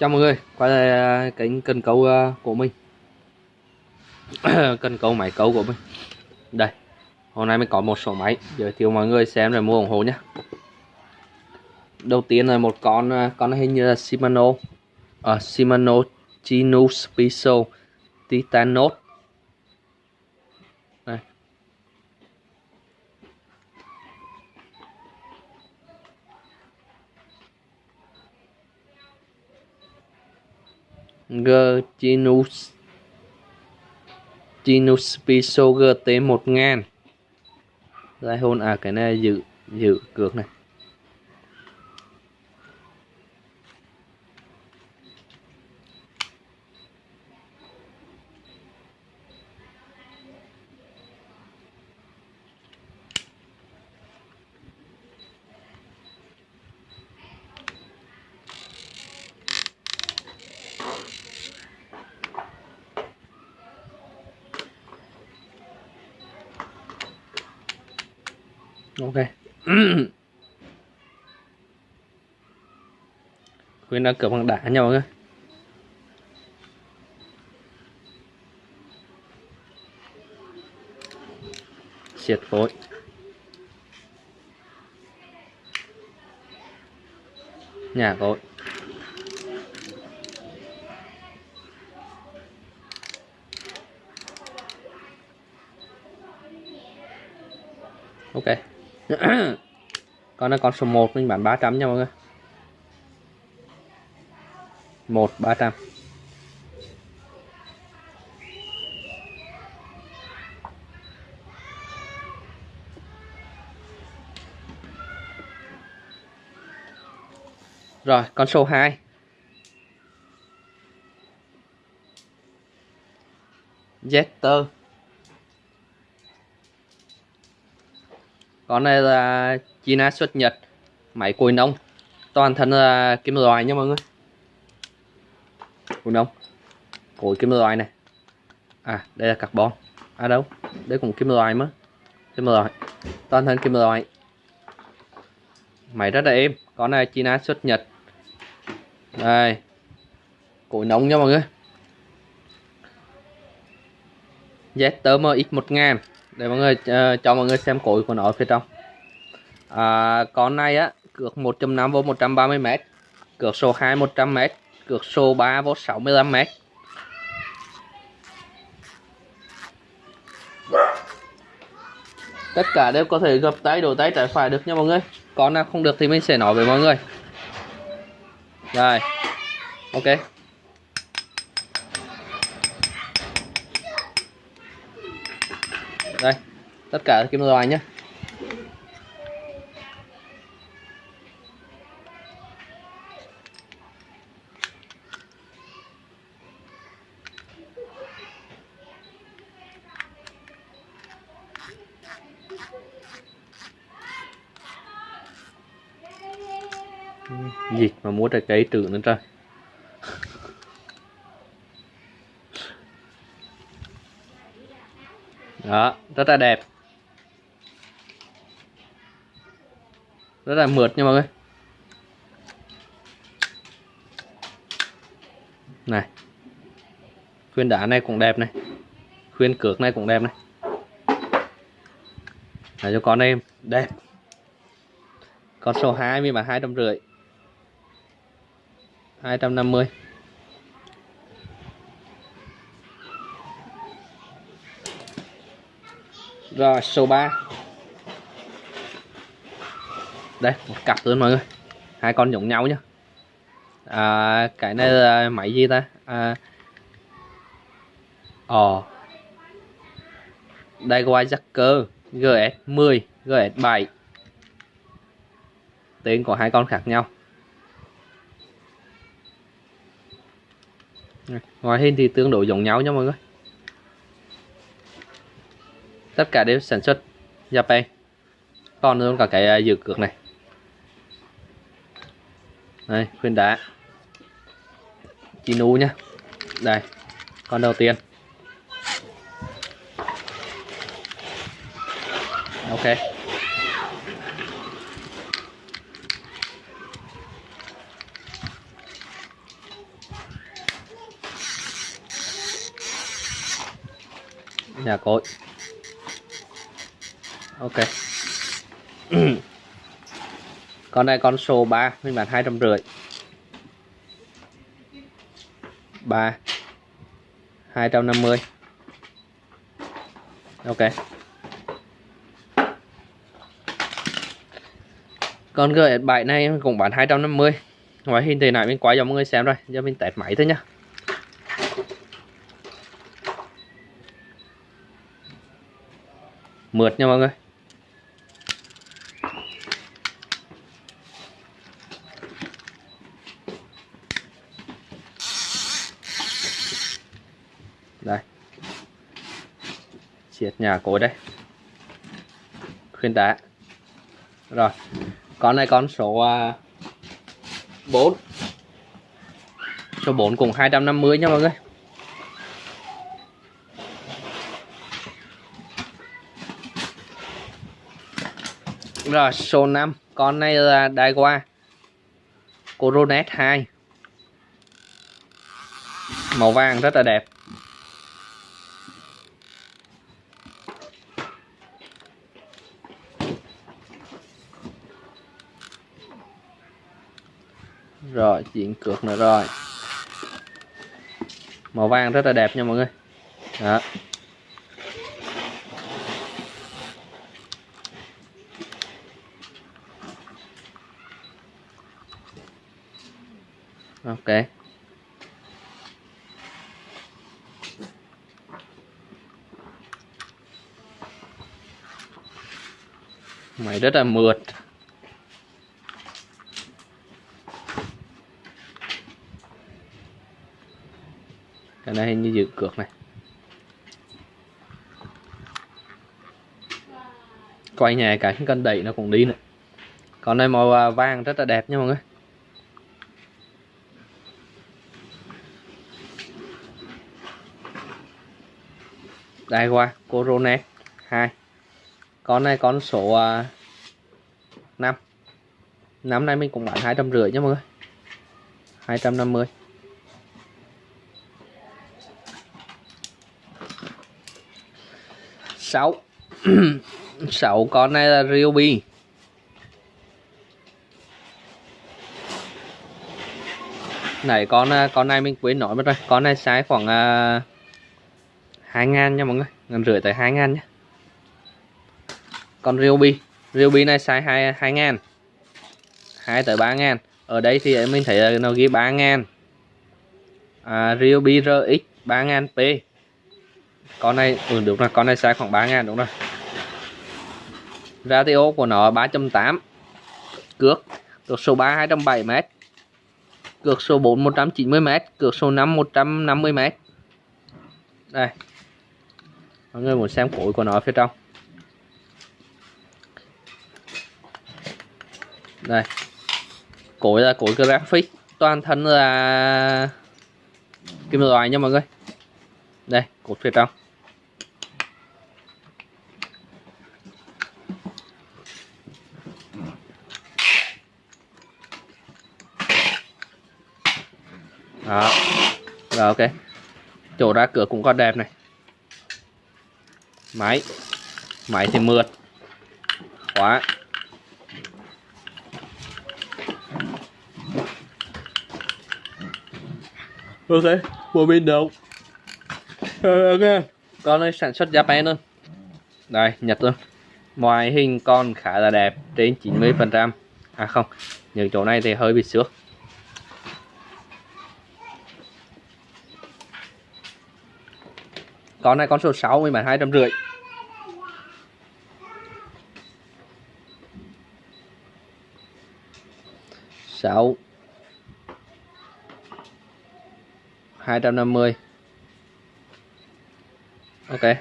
Chào mọi người, quay lại à, kênh cần câu à, của mình. Cần câu máy câu của mình. Đây, hôm nay mình có một số máy Giới thiệu mọi người xem rồi mua ủng hộ nhé Đầu tiên là một con, à, con hình như là Shimano. Uh, Shimano Chinu Special Titanos Genus Genus Piso GT 1000 Đây hôn à cái này giữ giữ cược này. Ok. Khuyên đã cược bằng đá nhau mọi người siết phối nhà cối ok. con này con số 1 mình bán 300 nha mọi người. 1 300 Rồi, con số 2 Jetter con này là China xuất Nhật, máy cùi nông. Toàn thân là kim loại nha mọi người. Cùi nông. Cùi kim loại này. À đây là carbon. À đâu? Đây cũng kim loại mới kim loại. Toàn thân kim loại. Máy rất là êm. Con này China xuất Nhật. Đây. Cùi nông nha mọi người. ZTM X1000 để mọi người uh, cho mọi người xem cối của nó ở phía trong. À, con này á cược 1.5 vô 130 m cược số 2 100 m cược số 3 vô 65 m tất cả đều có thể gập tay đổ tay trái phải được nha mọi người. Con nào không được thì mình sẽ nói với mọi người. Rồi ok. Đây, tất cả kim loại nhé. Gì mà mua trái cây trừ nữa trời. Đó rất là đẹp. Rất là mượt nha mọi người. Này. Khuyên đá này cũng đẹp này. Khuyên cược này cũng đẹp này. Để cho con em. Đẹp. Con số 2 mình bán 250 250 rồi số 3 đây một cặp luôn mọi người. Hai con giống nhau nhá. À, cái này là máy gì ta? À, ồ đây quay Jacker GS10 GS7 tên của hai con khác nhau. Ngoài hình thì tương đối giống nhau nha mọi người tất cả đều sản xuất Japan. Còn luôn cả cái à, dự cược này. Đây khuyên đá. Chinu nhá. Đây, con đầu tiên. Ok. Nhà cội ok. Con này con số 3 mình bán hai trăm rưỡi. Ba. Hai trăm năm mươi. Ok. Con GS7 này cũng bán 250 ngoài hình thì nãy mình quay cho mọi người xem rồi. Giờ mình test máy thôi nhá. Mượt nha mọi người. Đây. Triệt nhà cối đây khuyên đá rồi, con này con số à, 4 số 4 cùng 250 nha mọi người. Rồi, số 5 con này là đai qua Coronet 2 màu vàng rất là đẹp. Rồi diện cược nữa rồi. Màu vàng rất là đẹp nha mọi người. Đó. Ok. Mày rất là mượt. Cái này hình như dự cược này. Quay nhà cả cái cân đẩy nó cũng đi nữa. Còn này màu à, vàng rất là đẹp nha mọi người. Đây qua corona 2 con này con số à, 5 năm. Nay mình cũng bán hai trăm rưỡi nha mọi người. Hai trăm năm mươi sáu. Sáu con này là Ryobi này con à, con này mình quên nói mất rồi. Con này sai khoảng uh, hai ngàn nha mọi người. Ngàn rưỡi tới hai ngàn nhé con Ryobi Ryobi này sai hai hai ngàn. Hai tới ba ngàn. Ở đây thì mình thấy nó ghi ba ngàn. À, Ryobi RX ba ngàn P con này ừ, đúng rồi con này sai khoảng 3 ngàn đúng rồi. Ratio của nó 3.8 cước cược số 3 207m cược số 4 190m cược số 5 150m đây. Mọi người muốn xem cối của nó phía trong. Đây. Cối là cối graphic toàn thân là kim loại nha mọi người. Đây cột phía trong. Rồi ok. Chỗ ra cửa cũng còn đẹp này. Máy. Máy thì mượt. Khóa. Ok bộ pin đâu ok. Con này sản xuất Japan luôn đây Nhật luôn ngoài hình con khá là đẹp trên 90 phần trăm. À không những chỗ này thì hơi bị xước con này con số 6 mình bán hai trăm rưỡi. Sáu. Hai trăm năm mươi. Ok.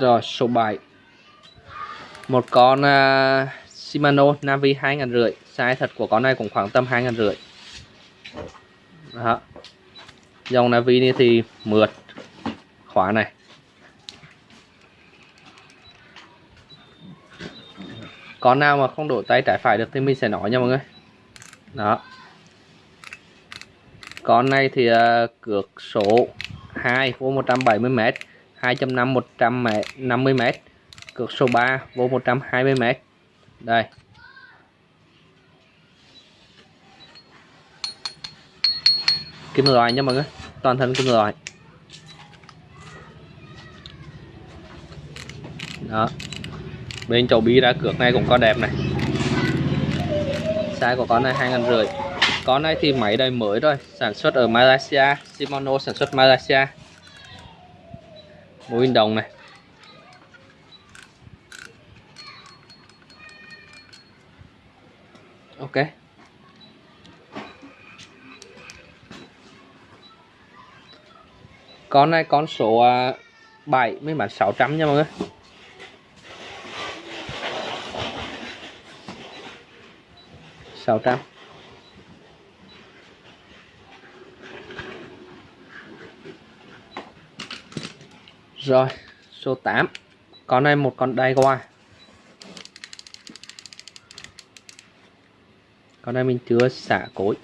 Rồi số 7 một con uh, Shimano Navi hai ngàn rưỡi. Size thật của con này cũng khoảng tầm hai ngàn rưỡi. Đó dòng Navi này thì mượt. Khóa này. Con nào mà không đổi tay trái phải được thì mình sẽ nói nha mọi người. Đó. Con này thì uh, cược số 2 vô 170m 2.5 150m cược số 3 vô 120m đây. Kim loại nha mọi người. Toàn thân kim loại đó. Bên chậu bi ra cược này cũng có đẹp này. Size của con này hai ngàn rưỡi. Con này thì máy đây mới rồi, sản xuất ở Malaysia. Shimano sản xuất Malaysia. Mũi đồng này. Ok. Con này, con số 7 mới bán 600 nha mọi người. Sáu trăm. Rồi, số 8 con này một con đai qua con này mình chưa xả cối.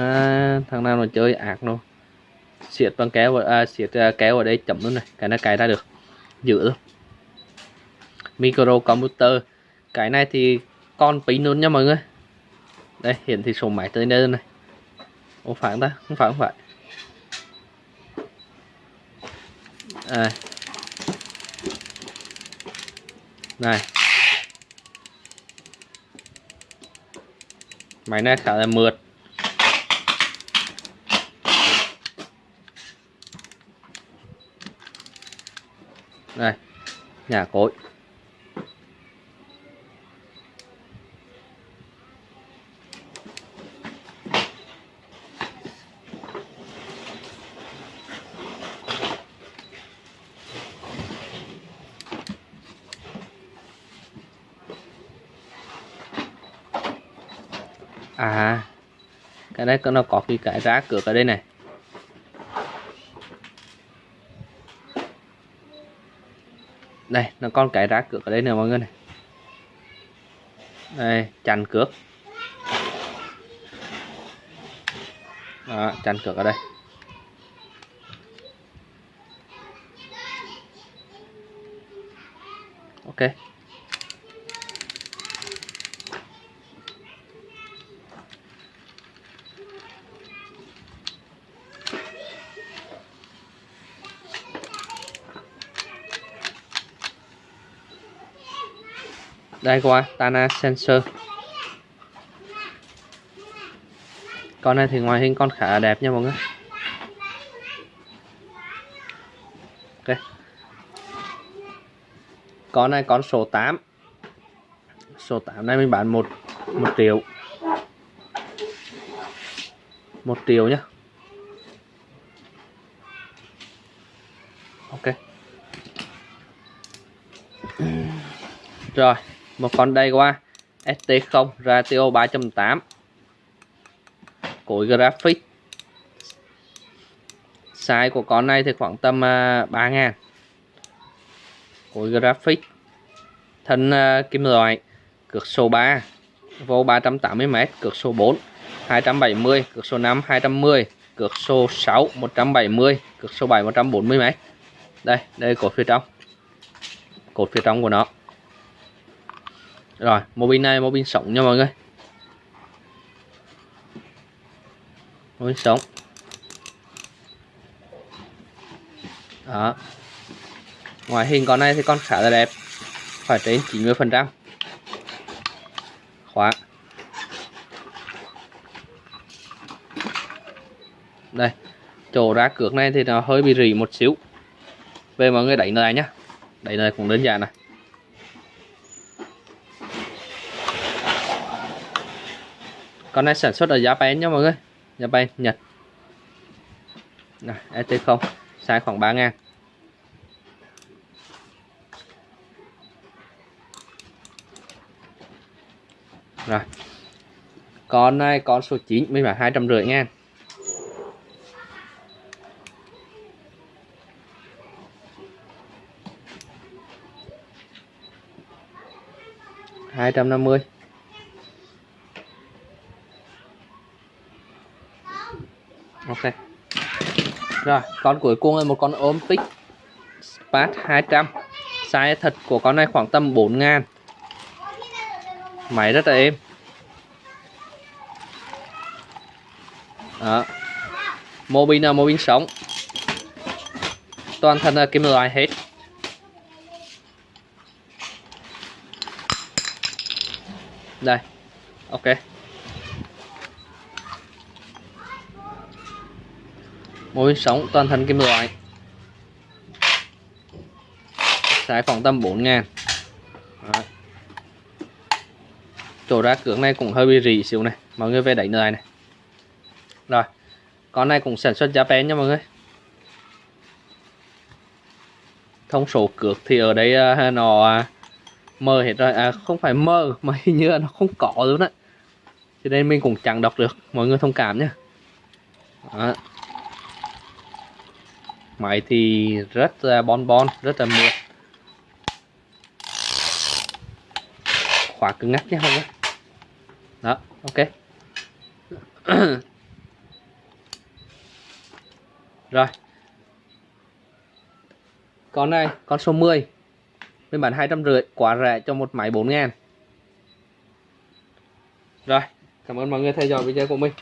À, thằng nào nó chơi ác luôn xiết bằng kéo à, xiết à, kéo ở đây chậm luôn này cái này cài ra được. Giữ luôn. Micro computer cái này thì con pin luôn nha mọi người. Đây hiển thị số máy tới đây này. Không phải ta? Không phải không phải. À. này. Máy này khá là mượt. Đây, nhà cối. À cái đấy nó có cái cái rá cửa ở đây này. Đây nó con cái rác cược ở đây nè mọi người này đây chặn cược đó, chặn cược ở đây. Ok. Đây qua Tana sensor. Con này thì ngoài hình con khá đẹp nha mọi người. Ok. Con này con số 8 số 8 này mình bán một một triệu. 1 triệu nhá. Ok. Rồi một con đây qua ST0 Ratio 3.8 cối graphic. Size của con này thì khoảng tầm uh, 3.000 cối graphic. Thân uh, kim loại cược số 3 vô 380m cược số 4 270 cược số 5 210 cược số 6 170 cược số 7 140m đây đây cột phía trong. Cột phía trong của nó rồi mô pin này mô pin sống nha mọi người. Mô pin sống. Đó. Ngoài hình con này thì con khá là đẹp. Phải trên 90 phần trăm. Khóa. Đây, chỗ ra cược này thì nó hơi bị rỉ một xíu. Về mọi người đẩy này nhá. Đẩy này cũng đơn giản này. Con này sản xuất ở Japan nha mọi người. Japan Nhật. ET0 size khoảng 3 ngàn. Rồi. Con này, con số 9 mình phải hai trăm rưỡi ngàn. Hai trăm năm mươi. Ok. Rồi, con cuối cùng là một con Olympic Spat 200 size thật của con này khoảng tầm 4 ngàn. Máy rất là êm. Đó. Mô pin là mô pin sống. Toàn thân là kim loại hết. Đây. Ok. Môi sống toàn thân kim loại. Giá khoảng tầm 4 ngàn. Đó. chỗ ra cưỡng này cũng hơi bị rỉ xíu này. Mọi người về đẩy nơi này. Rồi con này cũng sản xuất giá Japan nha mọi người. Thông số cược thì ở đây uh, nó uh, mờ hết rồi. À không phải mờ mà hình như là nó không có luôn á. Cho nên mình cũng chẳng đọc được. Mọi người thông cảm nhé Đó máy thì rất là bon bon, rất là mượt. Khóa cứng ngắc nhé không á đó, ok. Rồi. Con này, con số 10 phiên bản 250 quá rẻ cho một máy 4 ngàn. Rồi, cảm ơn mọi người theo dõi video của mình.